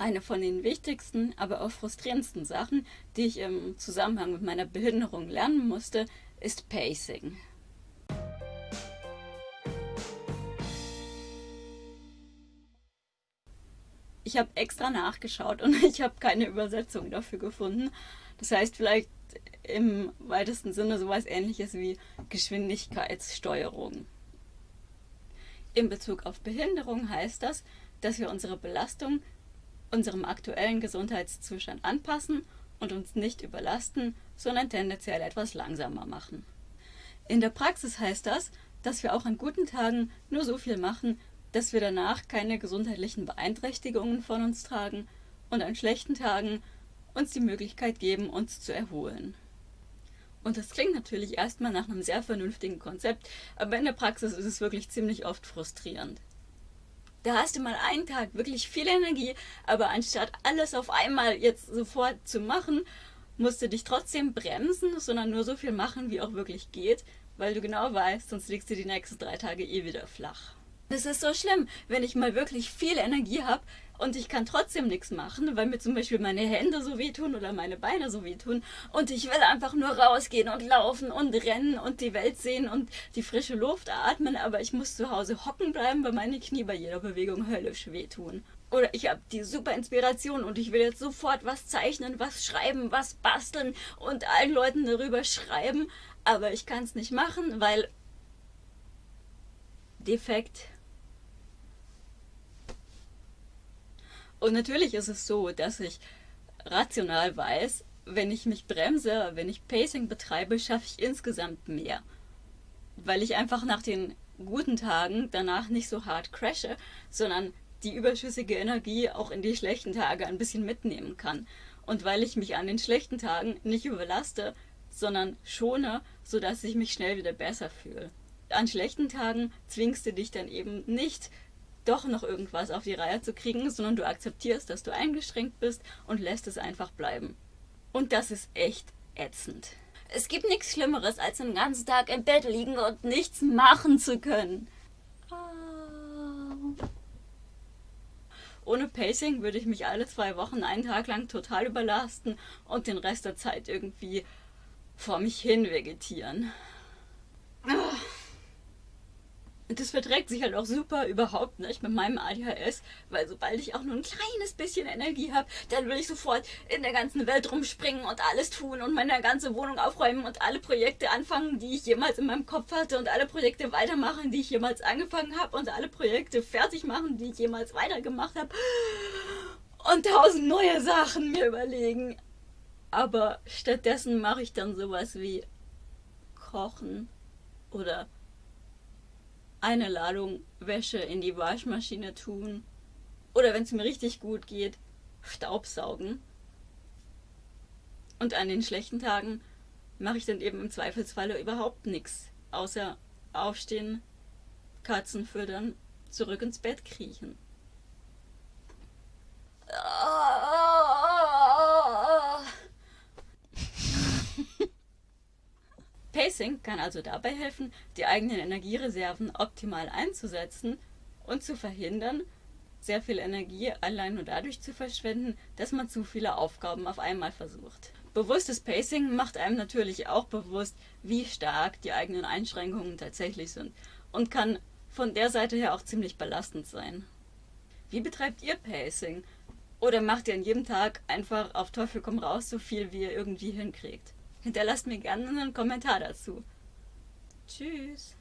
Eine von den wichtigsten, aber auch frustrierendsten Sachen, die ich im Zusammenhang mit meiner Behinderung lernen musste, ist Pacing. Ich habe extra nachgeschaut und ich habe keine Übersetzung dafür gefunden. Das heißt vielleicht im weitesten Sinne sowas ähnliches wie Geschwindigkeitssteuerung. In Bezug auf Behinderung heißt das, dass wir unsere Belastung unserem aktuellen Gesundheitszustand anpassen und uns nicht überlasten, sondern tendenziell etwas langsamer machen. In der Praxis heißt das, dass wir auch an guten Tagen nur so viel machen, dass wir danach keine gesundheitlichen Beeinträchtigungen von uns tragen und an schlechten Tagen uns die Möglichkeit geben, uns zu erholen. Und das klingt natürlich erstmal nach einem sehr vernünftigen Konzept, aber in der Praxis ist es wirklich ziemlich oft frustrierend. Da hast du mal einen Tag wirklich viel Energie, aber anstatt alles auf einmal jetzt sofort zu machen, musst du dich trotzdem bremsen, sondern nur so viel machen, wie auch wirklich geht, weil du genau weißt, sonst liegst du die nächsten drei Tage eh wieder flach. Es ist so schlimm, wenn ich mal wirklich viel Energie habe und ich kann trotzdem nichts machen, weil mir zum Beispiel meine Hände so wehtun oder meine Beine so wehtun. Und ich will einfach nur rausgehen und laufen und rennen und die Welt sehen und die frische Luft atmen, aber ich muss zu Hause hocken bleiben, weil meine Knie bei jeder Bewegung höllisch wehtun. Oder ich habe die super Inspiration und ich will jetzt sofort was zeichnen, was schreiben, was basteln und allen Leuten darüber schreiben, aber ich kann es nicht machen, weil defekt Und natürlich ist es so, dass ich rational weiß, wenn ich mich bremse, wenn ich Pacing betreibe, schaffe ich insgesamt mehr. Weil ich einfach nach den guten Tagen danach nicht so hart crashe, sondern die überschüssige Energie auch in die schlechten Tage ein bisschen mitnehmen kann. Und weil ich mich an den schlechten Tagen nicht überlaste, sondern schone, sodass ich mich schnell wieder besser fühle. An schlechten Tagen zwingst du dich dann eben nicht doch noch irgendwas auf die Reihe zu kriegen, sondern du akzeptierst, dass du eingeschränkt bist und lässt es einfach bleiben. Und das ist echt ätzend. Es gibt nichts Schlimmeres, als den ganzen Tag im Bett liegen und nichts machen zu können. Ohne Pacing würde ich mich alle zwei Wochen einen Tag lang total überlasten und den Rest der Zeit irgendwie vor mich hin vegetieren. Und das verträgt sich halt auch super überhaupt nicht mit meinem ADHS, weil sobald ich auch nur ein kleines bisschen Energie habe, dann will ich sofort in der ganzen Welt rumspringen und alles tun und meine ganze Wohnung aufräumen und alle Projekte anfangen, die ich jemals in meinem Kopf hatte und alle Projekte weitermachen, die ich jemals angefangen habe und alle Projekte fertig machen, die ich jemals weitergemacht habe und tausend neue Sachen mir überlegen. Aber stattdessen mache ich dann sowas wie kochen oder eine Ladung Wäsche in die Waschmaschine tun oder wenn es mir richtig gut geht, Staubsaugen. Und an den schlechten Tagen mache ich dann eben im Zweifelsfalle überhaupt nichts, außer aufstehen, Katzen füttern, zurück ins Bett kriechen. Pacing kann also dabei helfen, die eigenen Energiereserven optimal einzusetzen und zu verhindern, sehr viel Energie allein nur dadurch zu verschwenden, dass man zu viele Aufgaben auf einmal versucht. Bewusstes Pacing macht einem natürlich auch bewusst, wie stark die eigenen Einschränkungen tatsächlich sind und kann von der Seite her auch ziemlich belastend sein. Wie betreibt ihr Pacing? Oder macht ihr an jedem Tag einfach auf Teufel komm raus so viel, wie ihr irgendwie hinkriegt? Hinterlasst mir gerne einen Kommentar dazu. Tschüss.